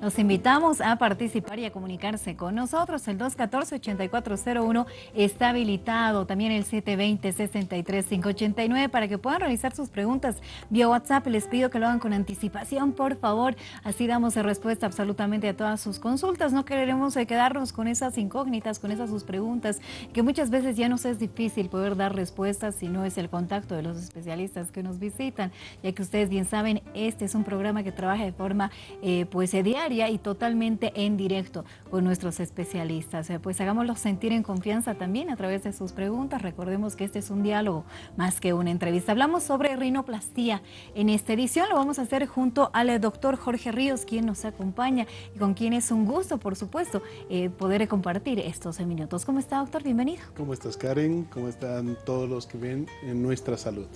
Los invitamos a participar y a comunicarse con nosotros. El 214-8401 está habilitado. También el 720-63589 para que puedan realizar sus preguntas vía WhatsApp. Les pido que lo hagan con anticipación, por favor. Así damos respuesta absolutamente a todas sus consultas. No queremos eh, quedarnos con esas incógnitas, con esas sus preguntas, que muchas veces ya nos es difícil poder dar respuestas si no es el contacto de los especialistas que nos visitan, ya que ustedes bien saben, este es un programa que trabaja de forma eh, pues eh, y totalmente en directo con nuestros especialistas. Eh, pues hagámoslo sentir en confianza también a través de sus preguntas. Recordemos que este es un diálogo más que una entrevista. Hablamos sobre rinoplastía. En esta edición lo vamos a hacer junto al doctor Jorge Ríos, quien nos acompaña y con quien es un gusto, por supuesto, poder compartir estos minutos. ¿Cómo está, doctor? Bienvenido. ¿Cómo estás, Karen? ¿Cómo están todos los que ven en nuestra salud?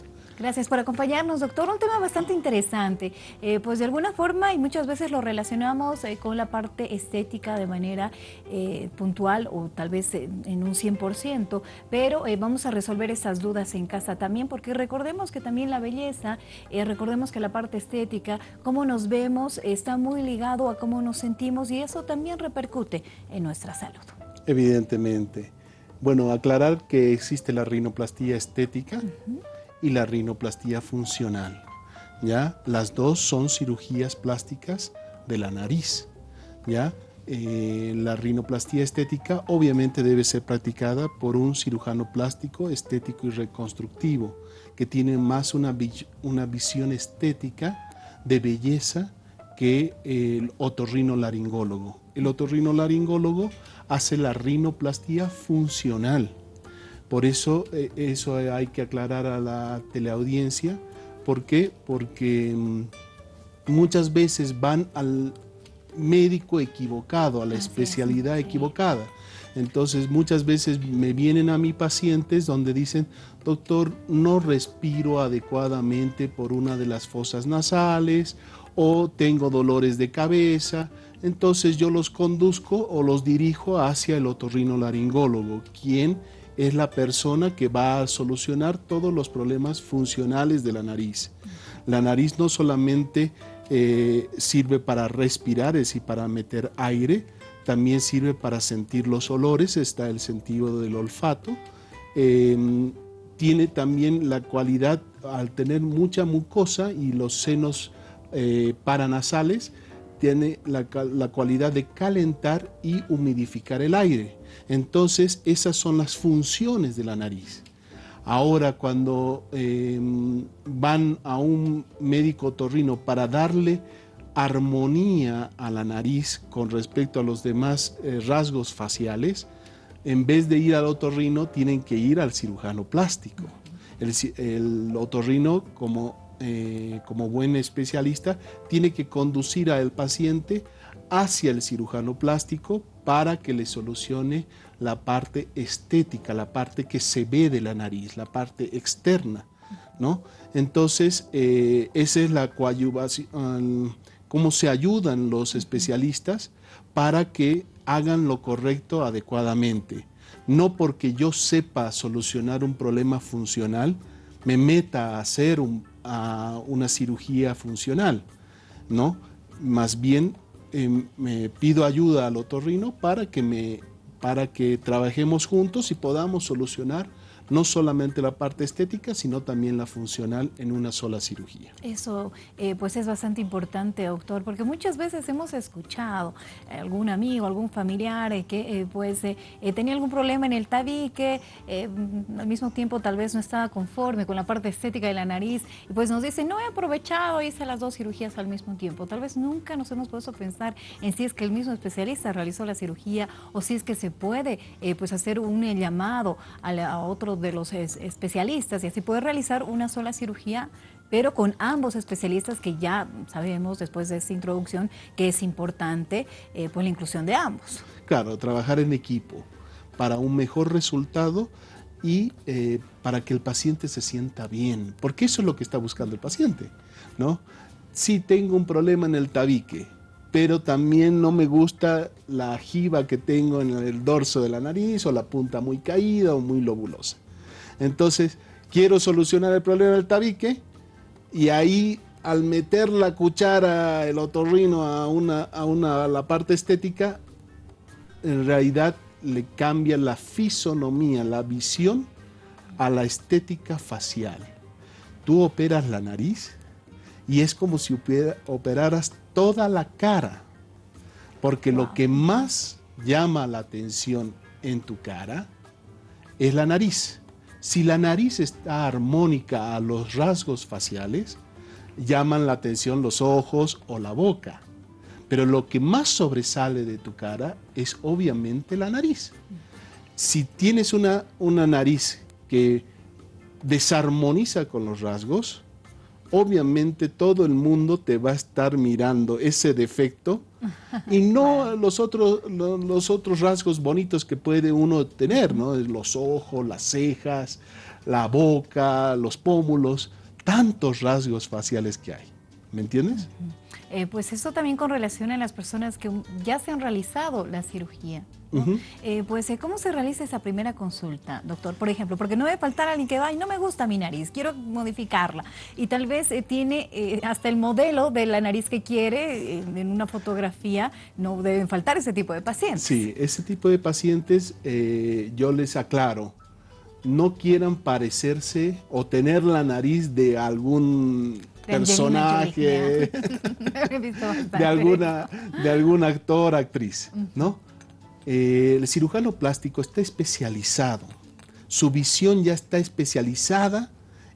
Gracias por acompañarnos, doctor. Un tema bastante interesante, eh, pues de alguna forma y muchas veces lo relacionamos eh, con la parte estética de manera eh, puntual o tal vez en un 100%, pero vamos a resolver esas dudas en casa también porque recordemos que también la belleza, recordemos que la parte estética, cómo nos vemos, está muy ligado a cómo nos sentimos y eso también repercute en nuestra salud. Evidentemente. Bueno, aclarar que existe la rinoplastía estética, y la rinoplastía funcional. ¿ya? Las dos son cirugías plásticas de la nariz. ¿ya? Eh, la rinoplastía estética obviamente debe ser practicada por un cirujano plástico, estético y reconstructivo, que tiene más una, una visión estética de belleza que el otorrinolaringólogo. El otorrinolaringólogo hace la rinoplastía funcional, por eso eh, eso hay que aclarar a la teleaudiencia. ¿Por qué? Porque mm, muchas veces van al médico equivocado, a la especialidad equivocada. Entonces muchas veces me vienen a mí pacientes donde dicen, doctor, no respiro adecuadamente por una de las fosas nasales o tengo dolores de cabeza. Entonces yo los conduzco o los dirijo hacia el otorrinolaringólogo, quien es la persona que va a solucionar todos los problemas funcionales de la nariz. La nariz no solamente eh, sirve para respirar, es decir, para meter aire, también sirve para sentir los olores, está el sentido del olfato. Em, tiene también la cualidad, al tener mucha mucosa y los senos eh, paranasales, tiene la, cualidad de calentar y humidificar el aire. Entonces, esas son las funciones de la nariz. Ahora, cuando em, van a un médico torrino para darle armonía a la nariz con respecto a los demás eh, rasgos faciales, en vez de ir al otorrino, tienen que ir al cirujano plástico. El, el otorrino, como eh, como buen especialista, tiene que conducir al paciente hacia el cirujano plástico para que le solucione la parte estética, la parte que se ve de la nariz, la parte externa. ¿no? Entonces, eh, esa es la coadyuvación, cómo se ayudan los especialistas para que hagan lo correcto adecuadamente. No porque yo sepa solucionar un problema funcional, me meta a hacer un, a una cirugía funcional, ¿no? Más bien em, me pido ayuda al otorrino para que, me, para que trabajemos juntos y podamos solucionar no solamente la parte estética, sino también la funcional en una sola cirugía. Eso eh, pues es bastante importante, doctor, porque muchas veces hemos escuchado algún amigo, algún familiar eh, que eh, pues tenía algún problema en el tabique, al mismo tiempo tal vez no estaba conforme con la parte estética de la nariz, y pues nos dice, no he aprovechado, hice las dos cirugías al mismo tiempo. Tal vez nunca nos hemos puesto a pensar en si es que el mismo especialista realizó la cirugía o si es que se puede pues hacer un llamado a, otro de los especialistas y así puede realizar una sola cirugía, pero con ambos especialistas que ya sabemos después de esta introducción que es importante eh, pues la inclusión de ambos. Claro, trabajar en equipo para un mejor resultado y eh, para que el paciente se sienta bien, porque eso es lo que está buscando el paciente, ¿no? Si tengo un problema en el tabique, pero también no me gusta la jiba que tengo en el dorso de la nariz o la punta muy caída o muy lobulosa. Entonces, quiero solucionar el problema del tabique y ahí al meter la cuchara, el otorrino a, una, a, una, a la parte estética, en realidad le cambia la fisonomía, la visión a la estética facial. Tú operas la nariz y es como si operaras toda la cara, porque lo que más llama la atención en tu cara es la nariz. Si la nariz está armónica a los rasgos faciales, llaman la atención los ojos o la boca. Pero lo que más sobresale de tu cara es obviamente la nariz. Si tienes una, una nariz que desarmoniza con los rasgos, obviamente todo el mundo te va a estar mirando ese defecto y no los otros, los otros rasgos bonitos que puede uno tener, ¿no? Los ojos, las cejas, la boca, los pómulos, tantos rasgos faciales que hay. ¿Me entiendes? Eh, pues eso también con relación a las personas que ya se han realizado la cirugía. Eh, pues, eh, ¿cómo se realiza esa primera consulta, doctor? Por ejemplo, porque no debe faltar alguien que va y no me gusta mi nariz, quiero modificarla. Y tal vez tiene hasta el modelo de la nariz que quiere en una fotografía, no deben faltar ese tipo de pacientes. Sí, ese tipo de pacientes yo les aclaro, no quieran parecerse o tener la nariz de algún personaje, de, alguna, de algún actor, actriz, ¿no? Eh, el cirujano plástico está especializado, su visión ya está especializada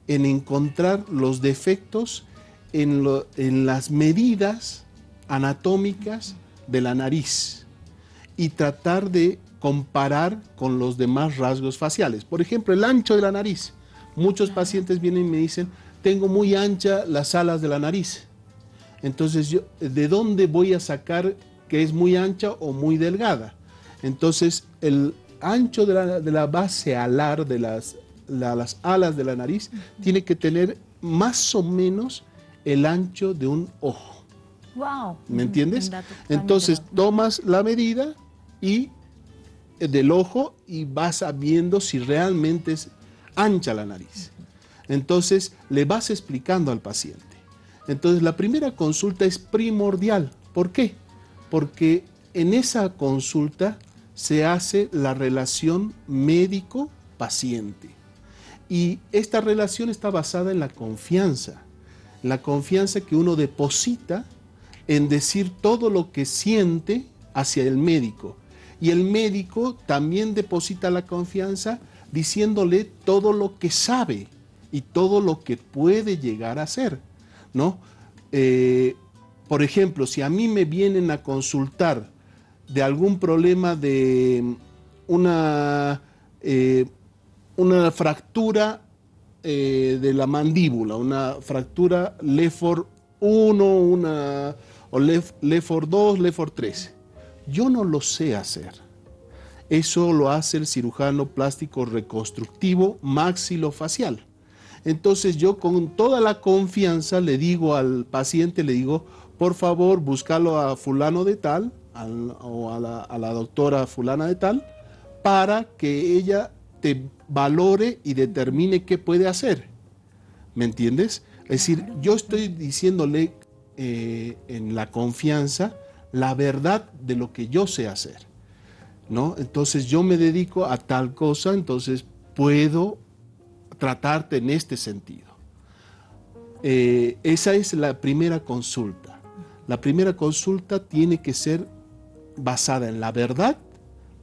en encontrar los defectos en, en las medidas anatómicas de la nariz y tratar de comparar con los demás rasgos faciales. Por ejemplo, el ancho de la nariz. Muchos pacientes vienen y me dicen, tengo muy ancha las alas de la nariz. Entonces, yo, ¿de dónde voy a sacar que es muy ancha o muy delgada? Entonces, el ancho de la, base alar de las, las alas de la nariz tiene que tener más o menos el ancho de un ojo. Wow. ¿Me entiendes? Entonces, tomas la medida y eh, del ojo y vas viendo si realmente es ancha la nariz. Entonces le vas explicando al paciente. Entonces la primera consulta es primordial. ¿Por qué? Porque en esa consulta se hace la relación médico-paciente. Y esta relación está basada en la confianza. La confianza que uno deposita en decir todo lo que siente hacia el médico. Y el médico también deposita la confianza diciéndole todo lo que sabe y todo lo que puede llegar a ser, ¿no? Eh, por ejemplo, si a mí me vienen a consultar de algún problema de una, eh, una fractura eh, de la mandíbula, una fractura Lefor 1, una, o Lefor 2, Lefor 3, yo no lo sé hacer. Eso lo hace el cirujano plástico reconstructivo maxilofacial. Entonces yo con toda la confianza le digo al paciente, le digo, por favor, búscalo a fulano de tal o a la, doctora fulana de tal para que ella te valore y determine qué puede hacer. ¿Me entiendes? Es decir, yo estoy diciéndole eh, en la confianza la verdad de lo que yo sé hacer. ¿no? Entonces yo me dedico a tal cosa, entonces puedo tratarte en este sentido. Eh, esa es la primera consulta. La primera consulta tiene que ser basada en la verdad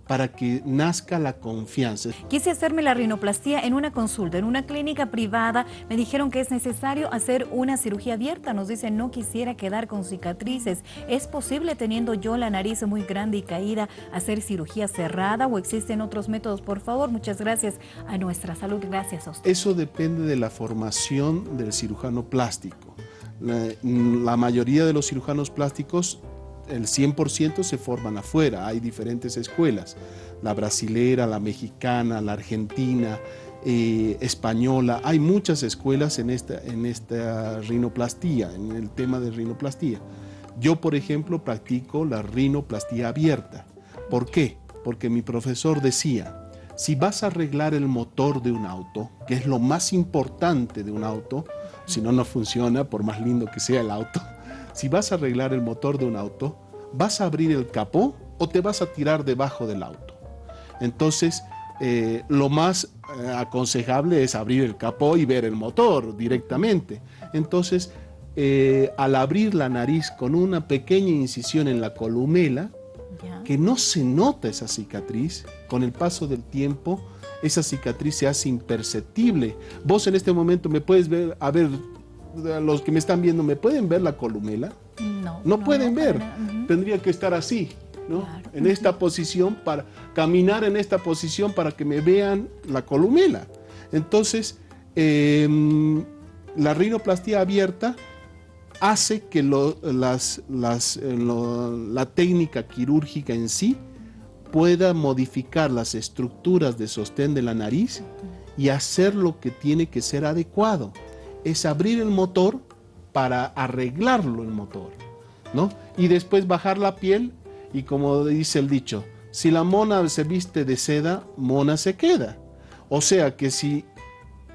para que nazca la confianza. Quise hacerme la rinoplastía en una consulta, en una clínica privada. Me dijeron que es necesario hacer una cirugía abierta. Nos dicen, no quisiera quedar con cicatrices. ¿Es posible, teniendo yo la nariz muy grande y caída, hacer cirugía cerrada o existen otros métodos? Por favor, muchas gracias a nuestra salud. Gracias a usted. Eso depende de la formación del cirujano plástico. la mayoría de los cirujanos plásticos el 100% se forman afuera, hay diferentes escuelas, la brasilera, la mexicana, la argentina, eh, española, hay muchas escuelas en esta, en esta rinoplastía, en el tema de rinoplastía. Yo, por ejemplo, practico la rinoplastía abierta. ¿Por qué? Porque mi profesor decía, si vas a arreglar el motor de un auto, que es lo más importante de un auto, si no, no funciona, por más lindo que sea el auto. Si vas a arreglar el motor de un auto, ¿vas a abrir el capó o te vas a tirar debajo del auto? Entonces, eh, lo más eh, aconsejable es abrir el capó y ver el motor directamente. Entonces, eh, al abrir la nariz con una pequeña incisión en la columela, que no se nota esa cicatriz, con el paso del tiempo, esa cicatriz se hace imperceptible. Vos en este momento me puedes ver, a ver, los que me están viendo, ¿me pueden ver la columela? No. No, pueden ver. Tendría que estar así, ¿no? En esta posición, para caminar en esta posición para que me vean la columela. Entonces, em, la rinoplastia abierta hace que las, eh, la técnica quirúrgica en sí pueda modificar las estructuras de sostén de la nariz y hacer lo que tiene que ser adecuado. Es abrir el motor para arreglarlo el motor, ¿no? Y después bajar la piel y como dice el dicho, si la mona se viste de seda, mona se queda. O sea que si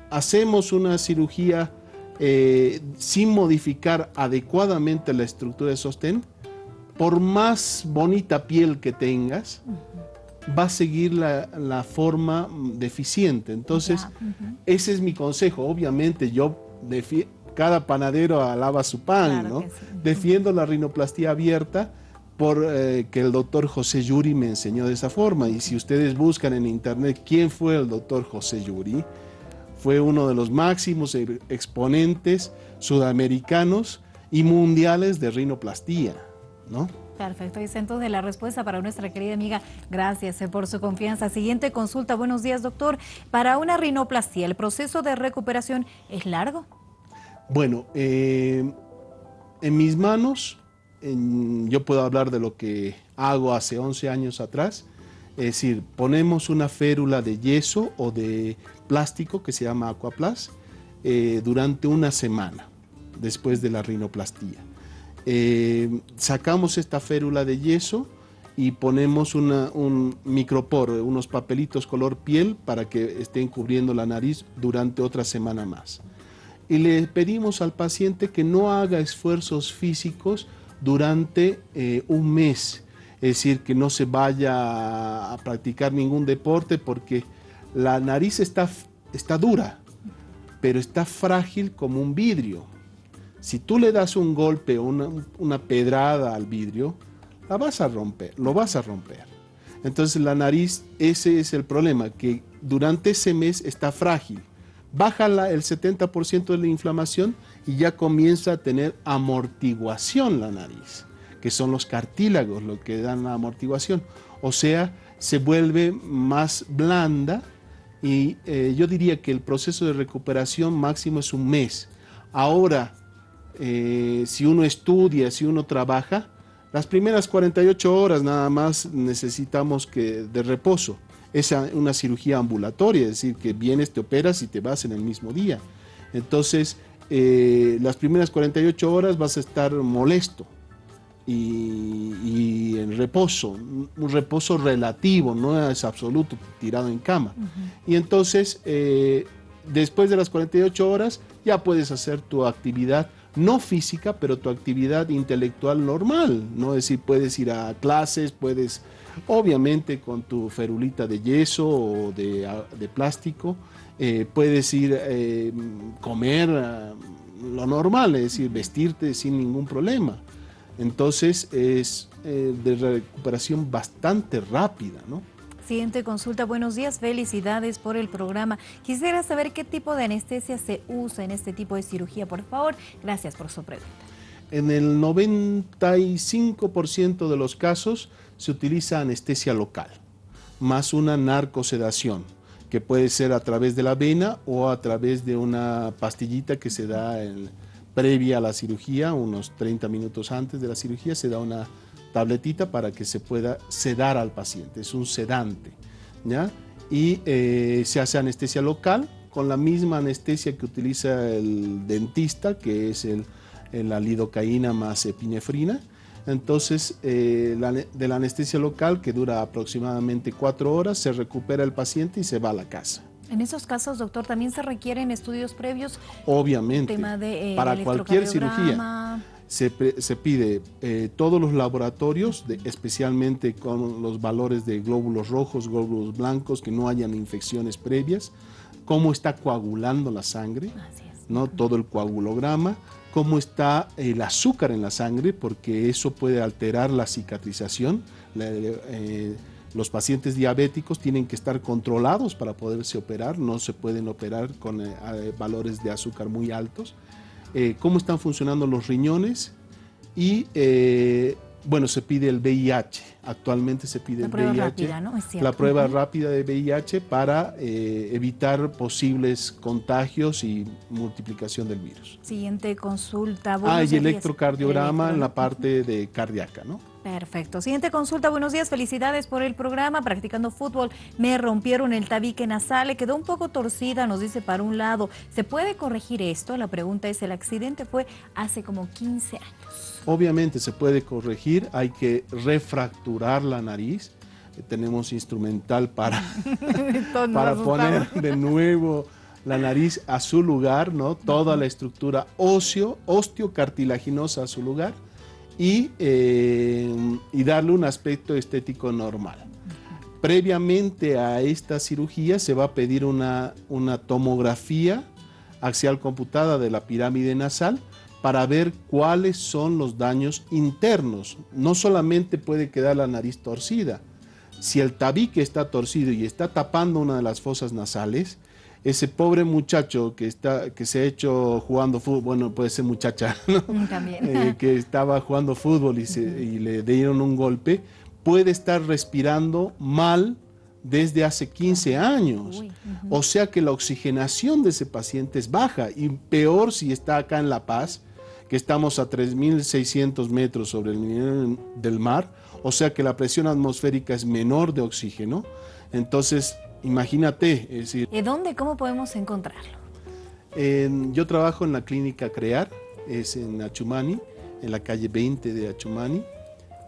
hacemos una cirugía eh, sin modificar adecuadamente la estructura de sostén, por más bonita piel que tengas, va a seguir la, forma deficiente. Entonces, ese es mi consejo. Obviamente, yo, cada panadero alaba su pan, ¿no? Defiendo la rinoplastía abierta por eh, que el doctor José Yuri me enseñó de esa forma. Y si ustedes buscan en internet quién fue el doctor José Yuri, fue uno de los máximos e-, exponentes sudamericanos y mundiales de rinoplastía, ¿no? Perfecto, y entonces la respuesta para nuestra querida amiga. Gracias eh, por su confianza. Siguiente consulta. Buenos días, doctor. Para una rinoplastía, ¿el proceso de recuperación es largo? Bueno, eh, en mis manos, yo puedo hablar de lo que hago hace 11 años atrás. Es decir, ponemos una férula de yeso o de plástico que se llama Aquaplas eh, durante una semana después de la rinoplastía. Eh, sacamos esta férula de yeso y ponemos un micropor, unos papelitos color piel para que estén cubriendo la nariz durante otra semana más. Y le pedimos al paciente que no haga esfuerzos físicos durante eh, un mes es decir, que no se vaya a practicar ningún deporte porque la nariz está, está dura, pero está frágil como un vidrio. Si tú le das un golpe o una, una, pedrada al vidrio, la vas a romper, lo vas a romper. Entonces la nariz, ese es el problema, que durante ese mes está frágil. Baja el 70% de la inflamación y ya comienza a tener amortiguación la nariz que son los cartílagos lo que dan la amortiguación. O sea, se vuelve más blanda y eh, yo diría que el proceso de recuperación máximo es un mes. Ahora, eh, si uno estudia, si uno trabaja, las primeras 48 horas nada más necesitamos que de reposo. Es una cirugía ambulatoria, es decir, que vienes, te operas y te vas en el mismo día. Entonces, eh, las primeras 48 horas vas a estar molesto, y, en reposo, un reposo relativo, no es absoluto, tirado en cama. Y entonces, eh, después de las 48 horas, ya puedes hacer tu actividad, no física, pero tu actividad intelectual normal, ¿no? Es decir, puedes ir a clases, puedes, obviamente, con tu ferulita de yeso o de, plástico, eh, puedes ir a eh, comer lo normal, es decir, vestirte sin ningún problema. Entonces es eh, de recuperación bastante rápida, ¿no? Siguiente consulta, buenos días, felicidades por el programa. Quisiera saber qué tipo de anestesia se usa en este tipo de cirugía, por favor. Gracias por su pregunta. En el 95% de los casos se utiliza anestesia local, más una narcosedación, que puede ser a través de la vena o a través de una pastillita que se da previa a la cirugía, unos 30 minutos antes de la cirugía, se da una tabletita para que se pueda sedar al paciente, es un sedante, ¿ya? Y eh, se hace anestesia local con la misma anestesia que utiliza el dentista, que es el, la lidocaína más epinefrina. Entonces, eh, de la anestesia local, que dura aproximadamente cuatro horas, se recupera el paciente y se va a la casa. En esos casos, doctor, también se requieren estudios previos. Obviamente, Tema de, eh, para cualquier cirugía. Se, pide eh, todos los laboratorios, de- especialmente con los valores de glóbulos rojos, glóbulos blancos, que no hayan infecciones previas, cómo está coagulando la sangre. ¿no? todo el coagulograma, cómo está el azúcar en la sangre, porque eso puede alterar la cicatrización. La- eh, los pacientes diabéticos tienen que estar controlados para poderse operar, no se pueden operar con eh, valores de azúcar muy altos. Eh, cómo están funcionando los riñones y, eh, bueno, se pide el VIH. Actualmente se pide La el prueba VIH rápida, ¿no? La prueba Ujú. rápida de VIH para eh, evitar posibles contagios y multiplicación del virus. Siguiente consulta. Ah, y electrocardiograma en la parte de cardíaca, ¿no? Perfecto. Siguiente consulta. Buenos días. Felicidades por el programa. Practicando fútbol me rompieron el tabique nasal. Le quedó un poco torcida, nos dice para un lado. ¿Se puede corregir esto? La pregunta es, el accidente fue hace como 15 años. Obviamente se puede corregir, hay que refracturar la nariz. Eh, Tenemos instrumental para, para poner de nuevo la nariz a su lugar, ¿no? Toda la estructura óseo, osteocartilaginosa a su lugar y, eh, y darle un aspecto estético normal. Previamente a esta cirugía se va a pedir una, una tomografía axial computada de la pirámide nasal para ver cuáles son los daños internos. No solamente puede quedar la nariz torcida. Si el tabique está torcido y está tapando una de las fosas nasales, ese pobre muchacho que, está, que se ha hecho jugando fútbol, bueno, puede ser muchacha, ¿no? Mm, También. Eh, que estaba jugando fútbol y, se- y le dieron un golpe, puede estar respirando mal desde hace 15 años. Uy, O sea que la oxigenación de ese paciente es baja y peor si está acá en La Paz, que estamos a 3.600 metros sobre el nivel del mar, o sea que la presión atmosférica es menor de oxígeno. Entonces, imagínate, es decir, ¿Y dónde, cómo podemos encontrarlo? en- yo trabajo en la clínica Crear, es en Achumani, en la calle 20 de Achumani,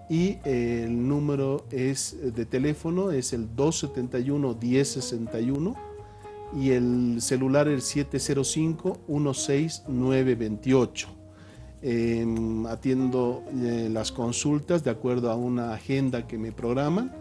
y eh, el número es eh, de teléfono es el 271-1061 y el celular el 705-16928. Em, atiendo eh, las consultas de acuerdo a una agenda que me programan